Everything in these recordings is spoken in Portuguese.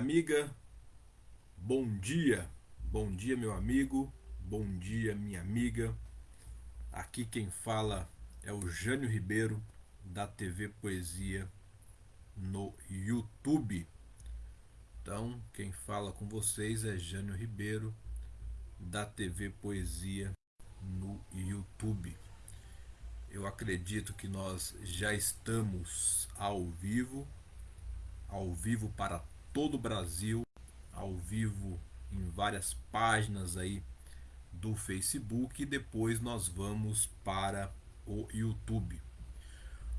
amiga, bom dia, bom dia meu amigo, bom dia minha amiga. Aqui quem fala é o Jânio Ribeiro da TV Poesia no YouTube. Então, quem fala com vocês é Jânio Ribeiro da TV Poesia no YouTube. Eu acredito que nós já estamos ao vivo, ao vivo para todo o Brasil, ao vivo em várias páginas aí do Facebook e depois nós vamos para o YouTube.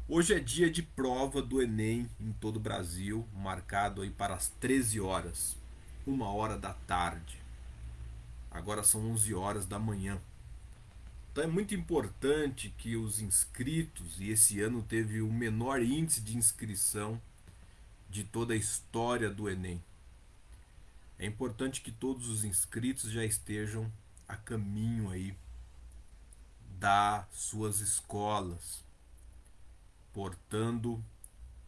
Hoje é dia de prova do Enem em todo o Brasil, marcado aí para as 13 horas, uma hora da tarde. Agora são 11 horas da manhã. Então é muito importante que os inscritos, e esse ano teve o menor índice de inscrição de toda a história do Enem. É importante que todos os inscritos já estejam a caminho aí das suas escolas, portando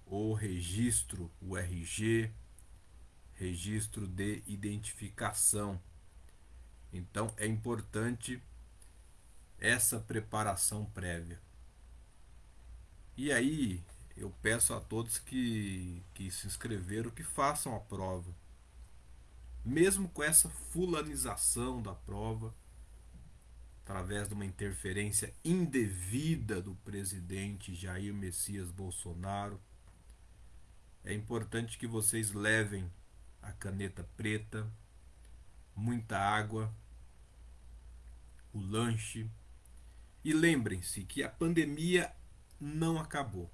o registro, o RG, registro de identificação. Então é importante essa preparação prévia. E aí eu peço a todos que, que se inscreveram que façam a prova. Mesmo com essa fulanização da prova, através de uma interferência indevida do presidente Jair Messias Bolsonaro, é importante que vocês levem a caneta preta, muita água, o lanche, e lembrem-se que a pandemia não acabou.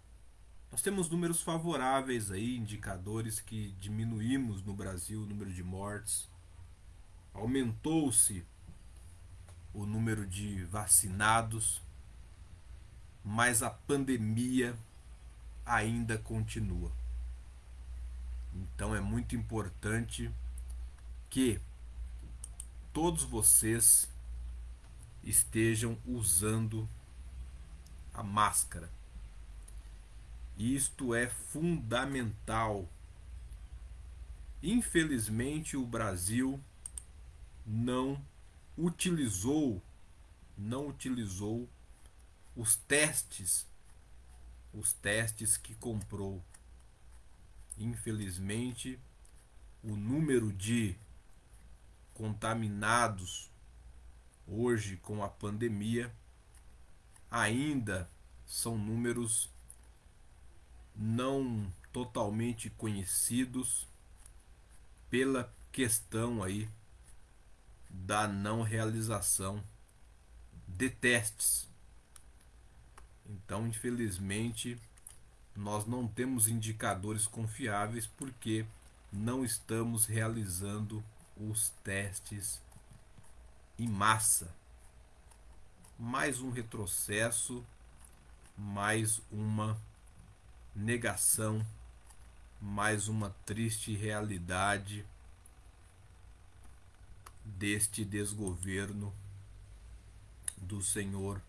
Nós temos números favoráveis aí, indicadores que diminuímos no Brasil o número de mortes. Aumentou-se o número de vacinados, mas a pandemia ainda continua. Então é muito importante que todos vocês estejam usando a máscara. Isto é fundamental. Infelizmente, o Brasil não utilizou não utilizou os testes os testes que comprou. Infelizmente, o número de contaminados hoje com a pandemia ainda são números não totalmente conhecidos pela questão aí da não realização de testes. Então, infelizmente, nós não temos indicadores confiáveis porque não estamos realizando os testes em massa. Mais um retrocesso, mais uma negação, mais uma triste realidade deste desgoverno do senhor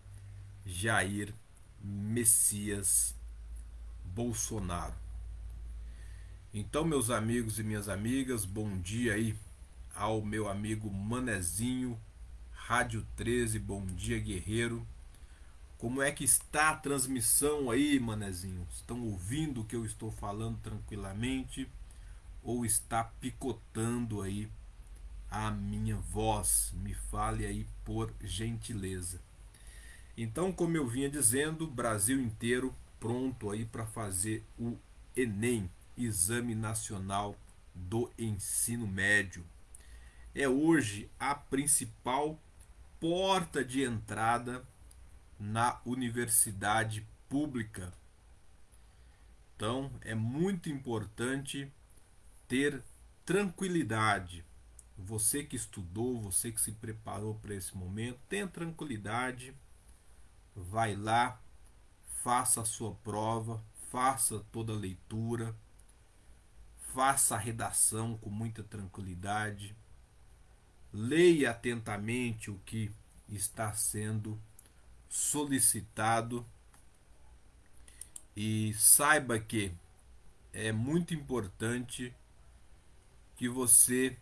Jair Messias Bolsonaro. Então, meus amigos e minhas amigas, bom dia aí ao meu amigo Manezinho Rádio 13, bom dia guerreiro. Como é que está a transmissão aí, manezinho? Estão ouvindo o que eu estou falando tranquilamente ou está picotando aí a minha voz? Me fale aí por gentileza. Então, como eu vinha dizendo, Brasil inteiro pronto aí para fazer o ENEM, Exame Nacional do Ensino Médio. É hoje a principal porta de entrada na universidade pública. Então, é muito importante ter tranquilidade. Você que estudou, você que se preparou para esse momento, tenha tranquilidade. Vai lá, faça a sua prova, faça toda a leitura, faça a redação com muita tranquilidade leia atentamente o que está sendo solicitado e saiba que é muito importante que você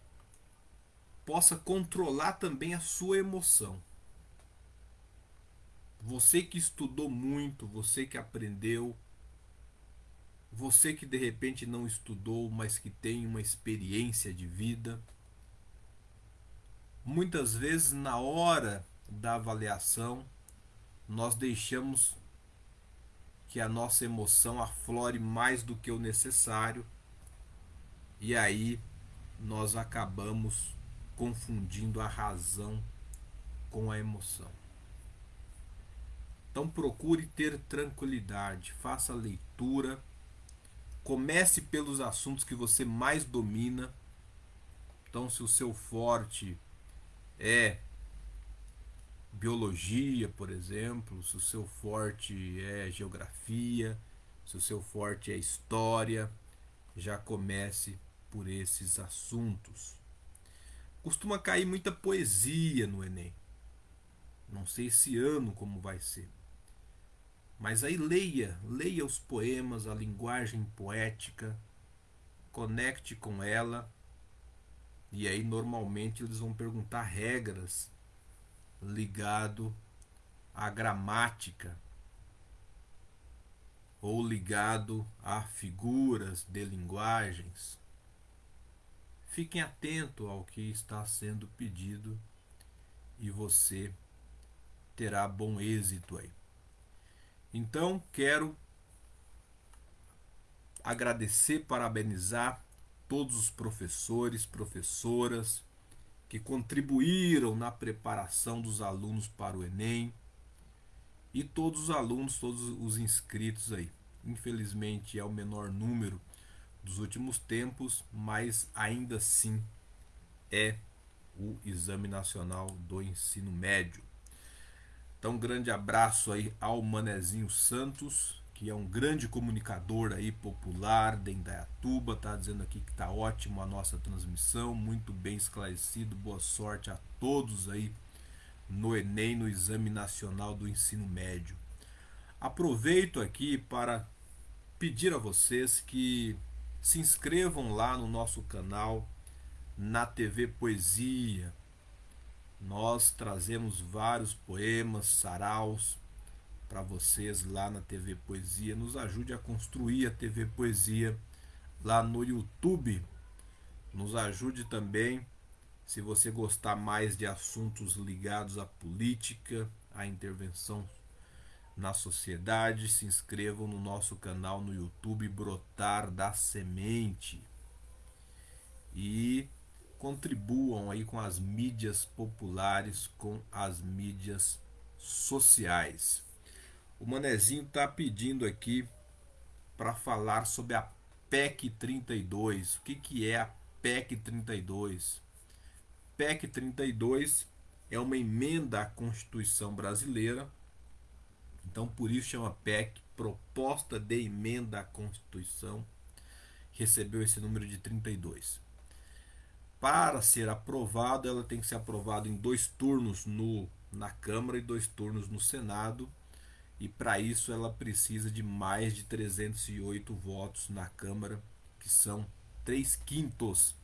possa controlar também a sua emoção. Você que estudou muito, você que aprendeu, você que de repente não estudou, mas que tem uma experiência de vida. Muitas vezes, na hora da avaliação, nós deixamos que a nossa emoção aflore mais do que o necessário e aí nós acabamos confundindo a razão com a emoção. Então procure ter tranquilidade, faça leitura, comece pelos assuntos que você mais domina. Então, se o seu forte é biologia, por exemplo, se o seu forte é geografia, se o seu forte é história, já comece por esses assuntos. Costuma cair muita poesia no Enem. Não sei esse ano como vai ser. Mas aí leia, leia os poemas, a linguagem poética, conecte com ela. E aí normalmente eles vão perguntar regras ligado à gramática ou ligado a figuras de linguagens. Fiquem atentos ao que está sendo pedido e você terá bom êxito aí. Então, quero agradecer, parabenizar todos os professores, professoras que contribuíram na preparação dos alunos para o Enem e todos os alunos, todos os inscritos aí. Infelizmente é o menor número dos últimos tempos, mas ainda assim é o Exame Nacional do Ensino Médio. Então, um grande abraço aí ao Manezinho Santos, que é um grande comunicador aí popular de Indaiatuba, tá dizendo aqui que tá ótimo a nossa transmissão, muito bem esclarecido. Boa sorte a todos aí no ENEM, no Exame Nacional do Ensino Médio. Aproveito aqui para pedir a vocês que se inscrevam lá no nosso canal na TV Poesia, nós trazemos vários poemas, saraus para vocês lá na TV Poesia. Nos ajude a construir a TV Poesia lá no YouTube. Nos ajude também, se você gostar mais de assuntos ligados à política, à intervenção na sociedade, se inscrevam no nosso canal no YouTube Brotar da Semente. E contribuam aí com as mídias populares, com as mídias sociais. O Manezinho está pedindo aqui para falar sobre a PEC 32. O que, que é a PEC 32? PEC 32 é uma emenda à Constituição brasileira. Então, por isso chama PEC, Proposta de Emenda à Constituição. Recebeu esse número de 32 para ser aprovado, ela tem que ser aprovada em dois turnos no, na Câmara e dois turnos no Senado. E para isso ela precisa de mais de 308 votos na Câmara, que são 3 quintos.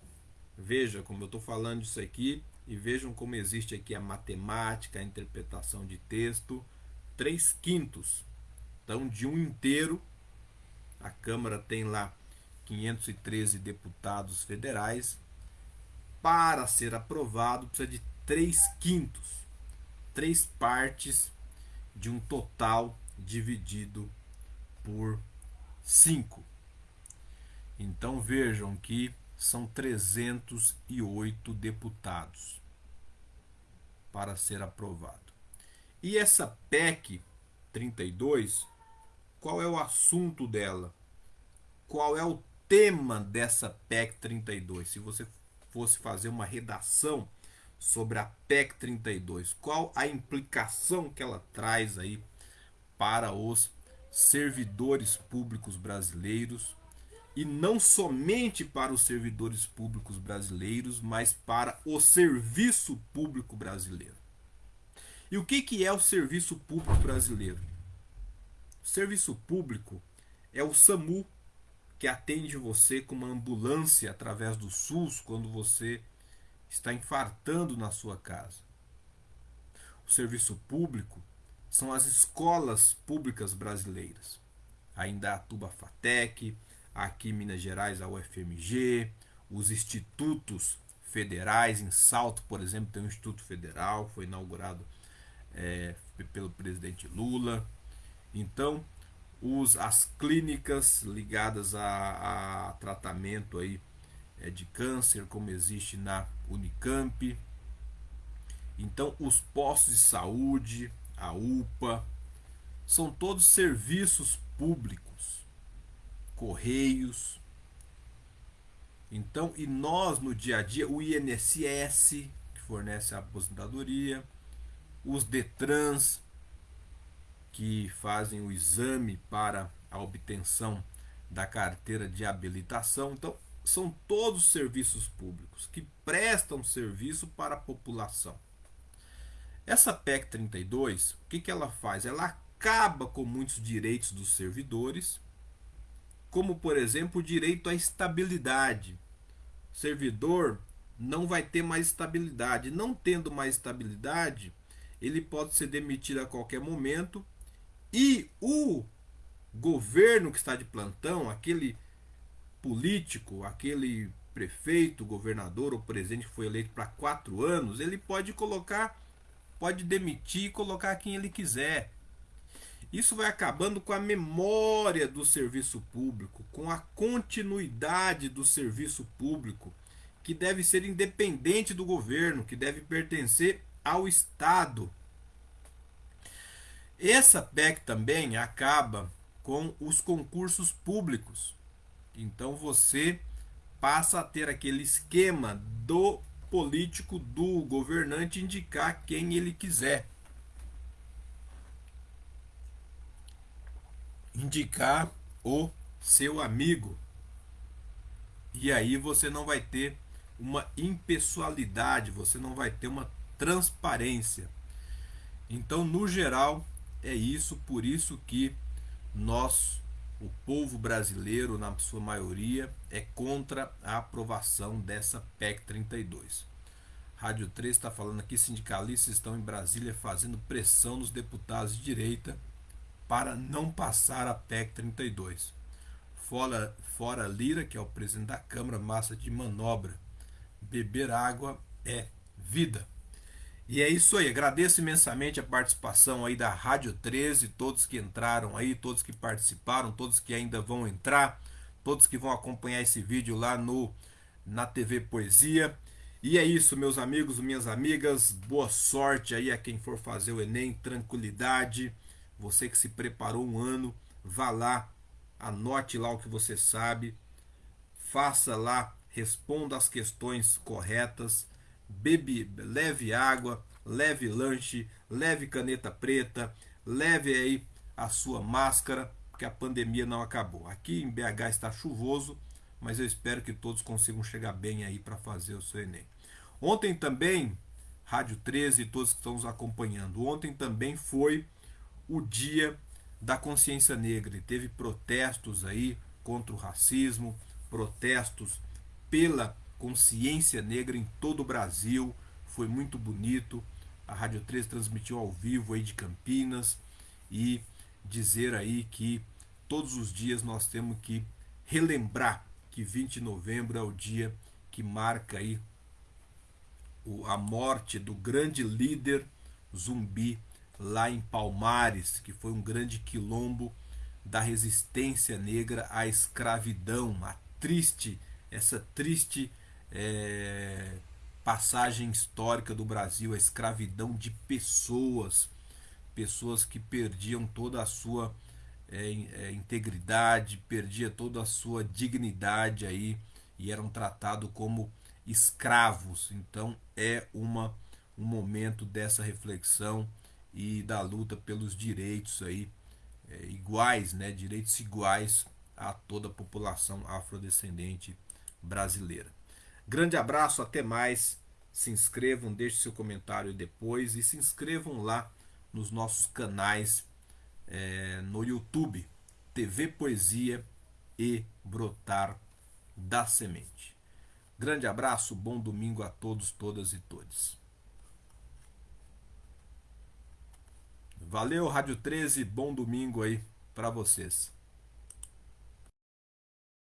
Veja como eu estou falando isso aqui e vejam como existe aqui a matemática, a interpretação de texto. 3 quintos. Então, de um inteiro, a Câmara tem lá 513 deputados federais, para ser aprovado, precisa de 3 quintos, 3 partes de um total dividido por 5. Então vejam que são 308 deputados para ser aprovado. E essa PEC 32, qual é o assunto dela? Qual é o tema dessa PEC 32? Se você fosse fazer uma redação sobre a PEC 32, qual a implicação que ela traz aí para os servidores públicos brasileiros e não somente para os servidores públicos brasileiros, mas para o serviço público brasileiro. E o que, que é o serviço público brasileiro? O serviço público é o SAMU, que atende você com uma ambulância através do SUS quando você está infartando na sua casa. O serviço público são as escolas públicas brasileiras. Ainda a Tuba Fatec, aqui em Minas Gerais a UFMG, os institutos federais, em Salto, por exemplo, tem um Instituto Federal, foi inaugurado é, pelo presidente Lula. Então, os, as clínicas ligadas a, a tratamento aí, é, de câncer, como existe na Unicamp. Então, os postos de saúde, a UPA, são todos serviços públicos, correios. Então, e nós no dia a dia, o INSS, que fornece a aposentadoria, os DETRANS, que fazem o exame para a obtenção da carteira de habilitação. Então, são todos serviços públicos que prestam serviço para a população. Essa PEC 32, o que, que ela faz? Ela acaba com muitos direitos dos servidores, como por exemplo o direito à estabilidade. O servidor não vai ter mais estabilidade. Não tendo mais estabilidade, ele pode ser demitido a qualquer momento e o governo que está de plantão, aquele político, aquele prefeito, governador ou presidente que foi eleito para quatro anos, ele pode colocar, pode demitir e colocar quem ele quiser. Isso vai acabando com a memória do serviço público, com a continuidade do serviço público, que deve ser independente do governo, que deve pertencer ao Estado. Essa PEC também acaba com os concursos públicos. Então você passa a ter aquele esquema do político, do governante indicar quem ele quiser. Indicar o seu amigo. E aí você não vai ter uma impessoalidade, você não vai ter uma transparência. Então, no geral, é isso, por isso que nós, o povo brasileiro, na sua maioria, é contra a aprovação dessa PEC 32. Rádio 3 está falando aqui: sindicalistas estão em Brasília fazendo pressão nos deputados de direita para não passar a PEC 32. Fora, fora Lira, que é o presidente da Câmara, massa de manobra. Beber água é vida. E é isso aí, agradeço imensamente a participação aí da Rádio 13, todos que entraram aí, todos que participaram, todos que ainda vão entrar, todos que vão acompanhar esse vídeo lá no na TV Poesia. E é isso, meus amigos, minhas amigas, boa sorte aí a quem for fazer o ENEM, tranquilidade. Você que se preparou um ano, vá lá, anote lá o que você sabe, faça lá, responda as questões corretas bebe, leve água, leve lanche, leve caneta preta, leve aí a sua máscara, porque a pandemia não acabou. Aqui em BH está chuvoso, mas eu espero que todos consigam chegar bem aí para fazer o seu Enem. Ontem também, Rádio 13 e todos que estão nos acompanhando, ontem também foi o dia da consciência negra e teve protestos aí contra o racismo, protestos pela consciência negra em todo o Brasil. Foi muito bonito. A Rádio 13 transmitiu ao vivo aí de Campinas e dizer aí que todos os dias nós temos que relembrar que 20 de novembro é o dia que marca aí a morte do grande líder zumbi lá em Palmares, que foi um grande quilombo da resistência negra à escravidão, a triste, essa triste é, passagem histórica do Brasil, a escravidão de pessoas, pessoas que perdiam toda a sua é, é, integridade, perdia toda a sua dignidade aí e eram tratados como escravos. Então é uma um momento dessa reflexão e da luta pelos direitos aí é, iguais, né, direitos iguais a toda a população afrodescendente brasileira. Grande abraço, até mais. Se inscrevam, deixe seu comentário depois e se inscrevam lá nos nossos canais é, no YouTube, TV Poesia e Brotar da Semente. Grande abraço, bom domingo a todos, todas e todos. Valeu, Rádio 13, bom domingo aí para vocês.